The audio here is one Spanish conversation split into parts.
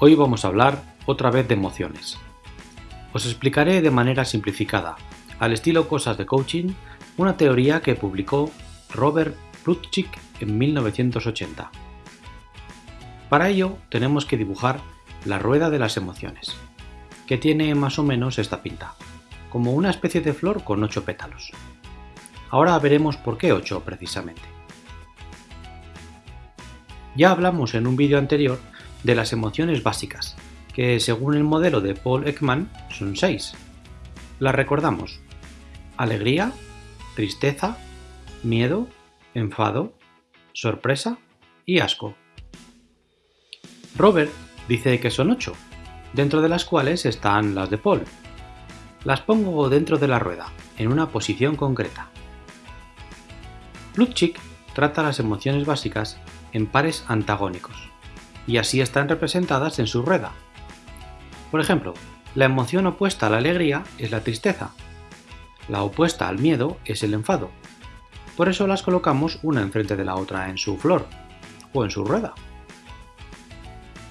Hoy vamos a hablar otra vez de emociones. Os explicaré de manera simplificada, al estilo Cosas de Coaching, una teoría que publicó Robert Plutchik en 1980. Para ello tenemos que dibujar la rueda de las emociones, que tiene más o menos esta pinta, como una especie de flor con ocho pétalos. Ahora veremos por qué 8 precisamente. Ya hablamos en un vídeo anterior de las emociones básicas, que según el modelo de Paul Ekman son 6. Las recordamos. Alegría, tristeza, miedo, enfado, sorpresa y asco. Robert dice que son 8, dentro de las cuales están las de Paul. Las pongo dentro de la rueda, en una posición concreta. Plutchik trata las emociones básicas en pares antagónicos, y así están representadas en su rueda. Por ejemplo, la emoción opuesta a la alegría es la tristeza, la opuesta al miedo es el enfado. Por eso las colocamos una enfrente de la otra en su flor, o en su rueda.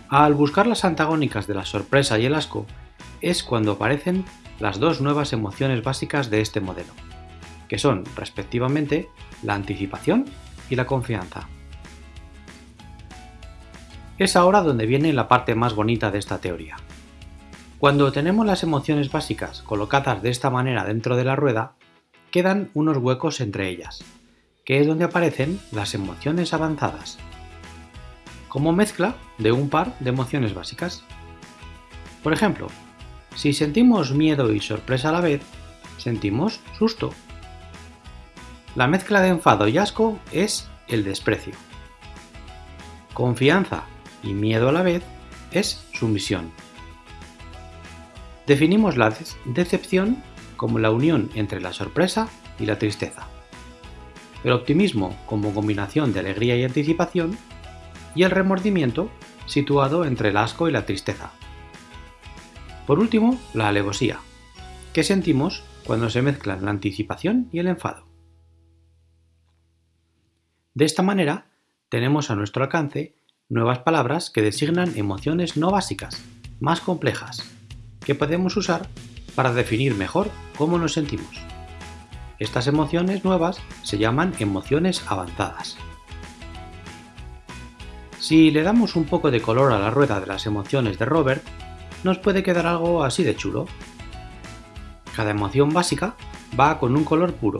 Al buscar las antagónicas de la sorpresa y el asco, es cuando aparecen las dos nuevas emociones básicas de este modelo, que son, respectivamente, la anticipación y la confianza. Es ahora donde viene la parte más bonita de esta teoría. Cuando tenemos las emociones básicas colocadas de esta manera dentro de la rueda, quedan unos huecos entre ellas, que es donde aparecen las emociones avanzadas, como mezcla de un par de emociones básicas. Por ejemplo, si sentimos miedo y sorpresa a la vez, sentimos susto. La mezcla de enfado y asco es el desprecio. Confianza y miedo a la vez es sumisión. Definimos la decepción como la unión entre la sorpresa y la tristeza, el optimismo como combinación de alegría y anticipación, y el remordimiento situado entre el asco y la tristeza. Por último, la alevosía, que sentimos cuando se mezclan la anticipación y el enfado. De esta manera, tenemos a nuestro alcance nuevas palabras que designan emociones no básicas, más complejas, que podemos usar para definir mejor cómo nos sentimos. Estas emociones nuevas se llaman emociones avanzadas. Si le damos un poco de color a la rueda de las emociones de Robert, nos puede quedar algo así de chulo. Cada emoción básica va con un color puro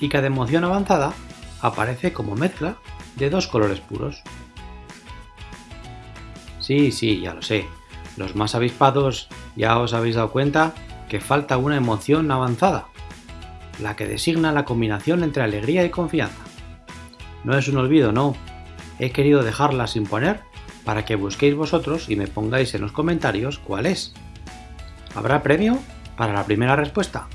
y cada emoción avanzada aparece como mezcla de dos colores puros. Sí, sí, ya lo sé. Los más avispados ya os habéis dado cuenta que falta una emoción avanzada, la que designa la combinación entre alegría y confianza. No es un olvido, no. He querido dejarla sin poner para que busquéis vosotros y me pongáis en los comentarios cuál es. ¿Habrá premio para la primera respuesta?